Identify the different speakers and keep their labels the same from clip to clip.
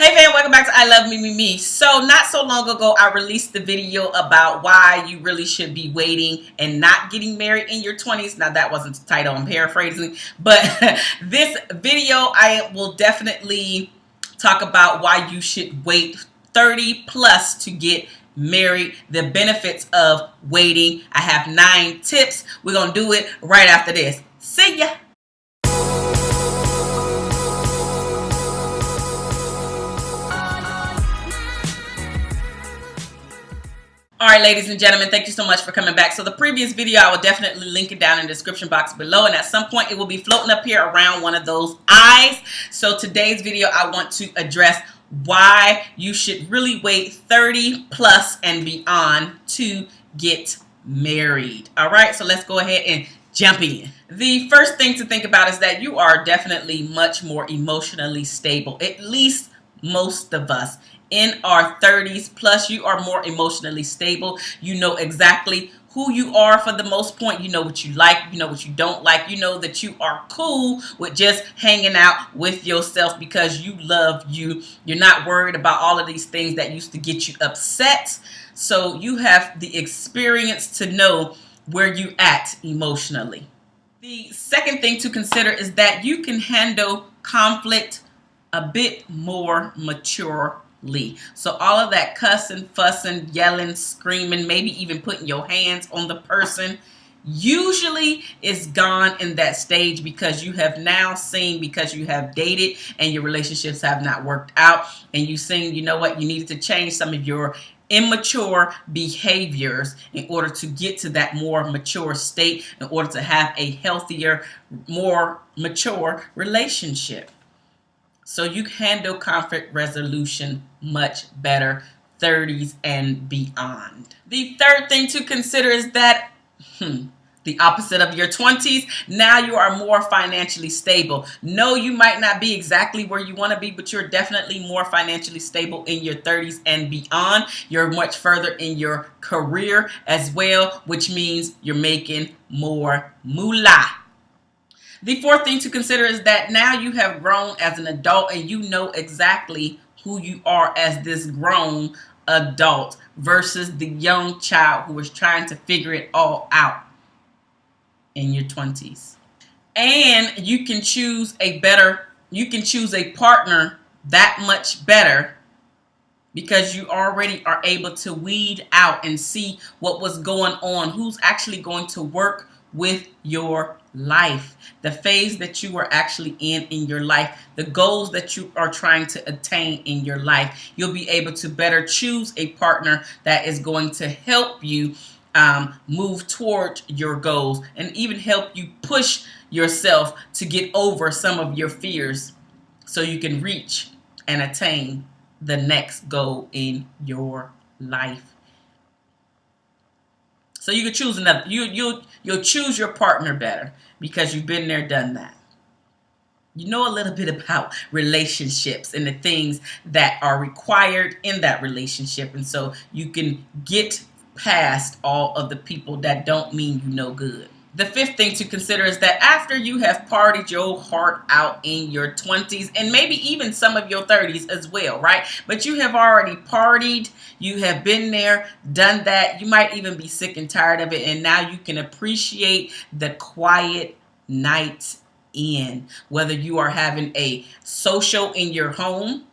Speaker 1: Hey fam, welcome back to I Love Me Me Me. So not so long ago, I released the video about why you really should be waiting and not getting married in your 20s. Now that wasn't the title, I'm paraphrasing. But this video, I will definitely talk about why you should wait 30 plus to get married, the benefits of waiting. I have nine tips. We're going to do it right after this. See ya. All right, ladies and gentlemen, thank you so much for coming back. So the previous video, I will definitely link it down in the description box below. And at some point, it will be floating up here around one of those eyes. So today's video, I want to address why you should really wait 30 plus and beyond to get married. All right, so let's go ahead and jump in. The first thing to think about is that you are definitely much more emotionally stable, at least most of us. In our 30s plus you are more emotionally stable. You know exactly who you are for the most point. You know what you like you know what you don't like. You know that you are cool with just hanging out with yourself because you love you. You're not worried about all of these things that used to get you upset. So you have the experience to know where you at emotionally. The second thing to consider is that you can handle conflict a bit more maturely. So all of that cussing, fussing, yelling, screaming, maybe even putting your hands on the person usually is gone in that stage because you have now seen because you have dated and your relationships have not worked out and you've seen you know what you needed to change some of your immature behaviors in order to get to that more mature state in order to have a healthier more mature relationship so you handle conflict resolution much better 30s and beyond. The third thing to consider is that hmm, the opposite of your 20s, now you are more financially stable. No, you might not be exactly where you want to be, but you're definitely more financially stable in your 30s and beyond. You're much further in your career as well, which means you're making more moolah. The fourth thing to consider is that now you have grown as an adult and you know exactly who you are as this grown adult versus the young child who was trying to figure it all out in your 20s. And you can choose a better, you can choose a partner that much better because you already are able to weed out and see what was going on, who's actually going to work with your life, the phase that you are actually in in your life, the goals that you are trying to attain in your life. You'll be able to better choose a partner that is going to help you um, move toward your goals and even help you push yourself to get over some of your fears so you can reach and attain the next goal in your life. So you can choose another. You you you'll choose your partner better because you've been there, done that. You know a little bit about relationships and the things that are required in that relationship, and so you can get past all of the people that don't mean you no good. The fifth thing to consider is that after you have partied your heart out in your 20s and maybe even some of your 30s as well, right? But you have already partied, you have been there, done that. You might even be sick and tired of it, and now you can appreciate the quiet nights in. Whether you are having a social in your home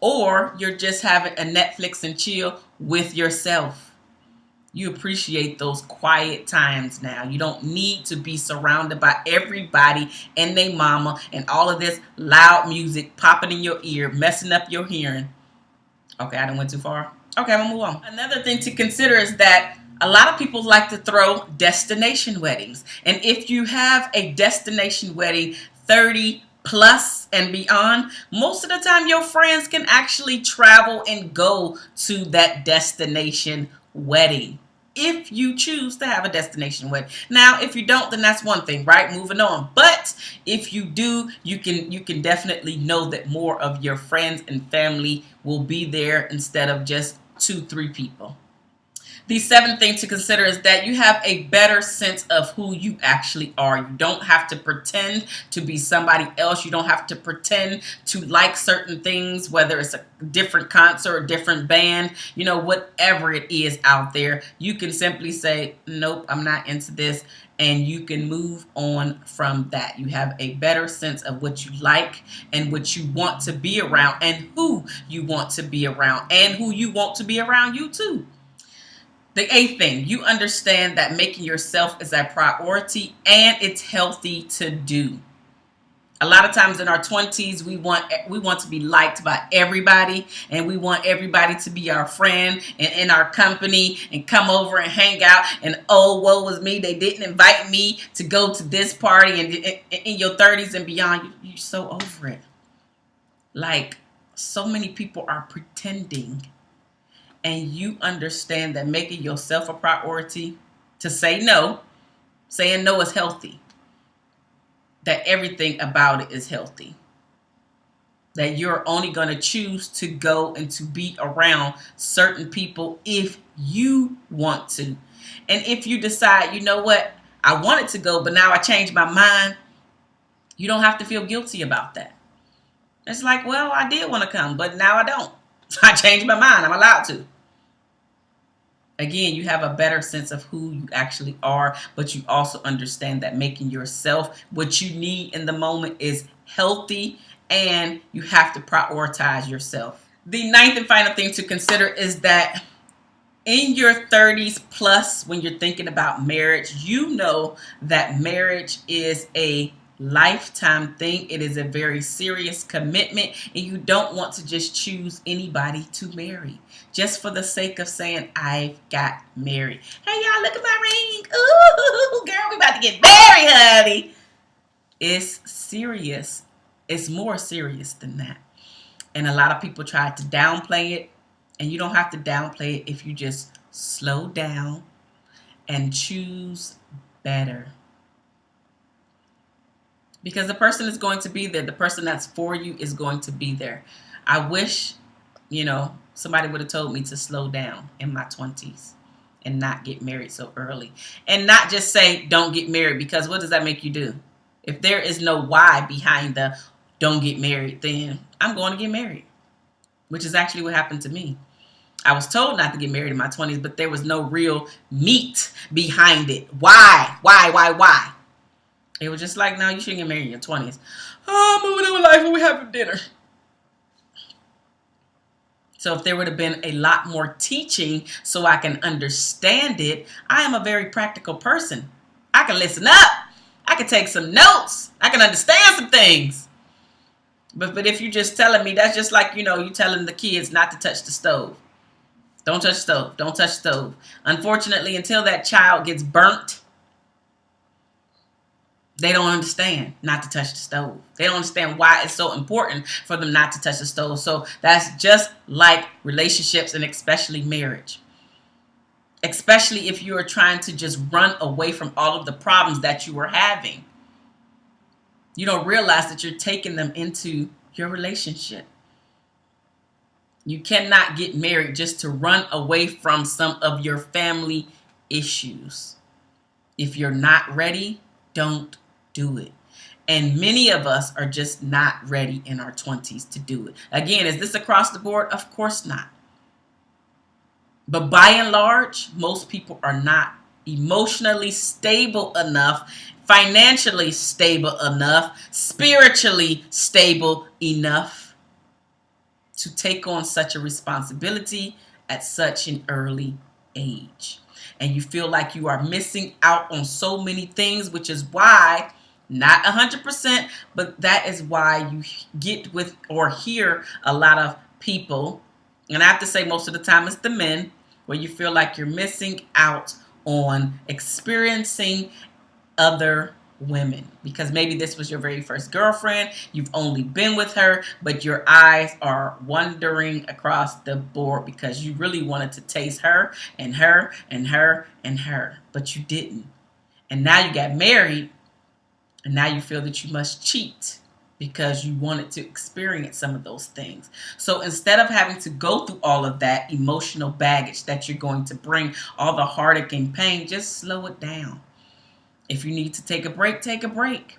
Speaker 1: or you're just having a Netflix and chill with yourself you appreciate those quiet times now. You don't need to be surrounded by everybody and their mama and all of this loud music popping in your ear, messing up your hearing. Okay, I didn't went too far. Okay, I'm gonna move on. Another thing to consider is that a lot of people like to throw destination weddings. And if you have a destination wedding 30 plus and beyond, most of the time your friends can actually travel and go to that destination wedding if you choose to have a destination wedding. Now, if you don't, then that's one thing, right? Moving on. But if you do, you can you can definitely know that more of your friends and family will be there instead of just two, three people. The seventh thing to consider is that you have a better sense of who you actually are. You don't have to pretend to be somebody else. You don't have to pretend to like certain things, whether it's a different concert, a different band, you know, whatever it is out there. You can simply say, nope, I'm not into this. And you can move on from that. You have a better sense of what you like and what you want to be around and who you want to be around and who you want to be around you too. The eighth thing, you understand that making yourself is a priority and it's healthy to do. A lot of times in our 20s, we want we want to be liked by everybody and we want everybody to be our friend and in our company and come over and hang out and oh, woe was me. They didn't invite me to go to this party and in your 30s and beyond, you're so over it. Like so many people are pretending and you understand that making yourself a priority to say no, saying no is healthy, that everything about it is healthy, that you're only going to choose to go and to be around certain people if you want to. And if you decide, you know what, I wanted to go, but now I changed my mind, you don't have to feel guilty about that. It's like, well, I did want to come, but now I don't. I changed my mind. I'm allowed to. Again, you have a better sense of who you actually are, but you also understand that making yourself what you need in the moment is healthy and you have to prioritize yourself. The ninth and final thing to consider is that in your 30s plus, when you're thinking about marriage, you know that marriage is a lifetime thing. It is a very serious commitment and you don't want to just choose anybody to marry just for the sake of saying I've got married. Hey y'all, look at my ring. Ooh, girl, we about to get married, honey. It's serious. It's more serious than that. And a lot of people try to downplay it and you don't have to downplay it if you just slow down and choose better because the person is going to be there. The person that's for you is going to be there. I wish, you know, somebody would have told me to slow down in my 20s and not get married so early. And not just say, don't get married, because what does that make you do? If there is no why behind the don't get married, then I'm going to get married, which is actually what happened to me. I was told not to get married in my 20s, but there was no real meat behind it. Why? Why? Why? Why? It was just like, no, you shouldn't get married in your 20s. Oh, I'm moving on with life and we having dinner. So if there would have been a lot more teaching so I can understand it, I am a very practical person. I can listen up. I can take some notes. I can understand some things. But but if you're just telling me, that's just like, you know, you telling the kids not to touch the stove. Don't touch stove. Don't touch stove. Unfortunately, until that child gets burnt, they don't understand not to touch the stove. They don't understand why it's so important for them not to touch the stove. So that's just like relationships and especially marriage. Especially if you are trying to just run away from all of the problems that you are having. You don't realize that you're taking them into your relationship. You cannot get married just to run away from some of your family issues. If you're not ready, don't do it. And many of us are just not ready in our 20s to do it. Again, is this across the board? Of course not. But by and large, most people are not emotionally stable enough, financially stable enough, spiritually stable enough to take on such a responsibility at such an early age. And you feel like you are missing out on so many things, which is why not 100%, but that is why you get with or hear a lot of people, and I have to say most of the time it's the men, where you feel like you're missing out on experiencing other women. Because maybe this was your very first girlfriend you've only been with her but your eyes are wandering across the board because you really wanted to taste her and her and her and her but you didn't. And now you got married and now you feel that you must cheat because you wanted to experience some of those things. So instead of having to go through all of that emotional baggage that you're going to bring, all the heartache and pain, just slow it down. If you need to take a break, take a break.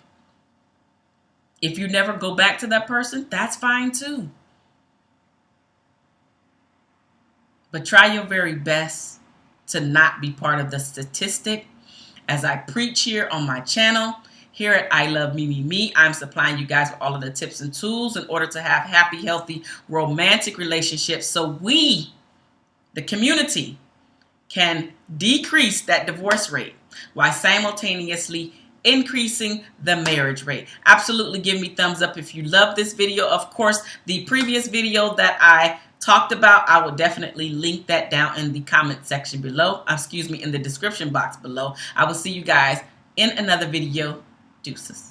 Speaker 1: If you never go back to that person, that's fine too. But try your very best to not be part of the statistic. As I preach here on my channel, here at I Love Me Me Me, I'm supplying you guys with all of the tips and tools in order to have happy, healthy, romantic relationships so we, the community, can decrease that divorce rate while simultaneously increasing the marriage rate. Absolutely give me thumbs up if you love this video. Of course, the previous video that I talked about, I will definitely link that down in the comment section below. Uh, excuse me, in the description box below. I will see you guys in another video. Deuces.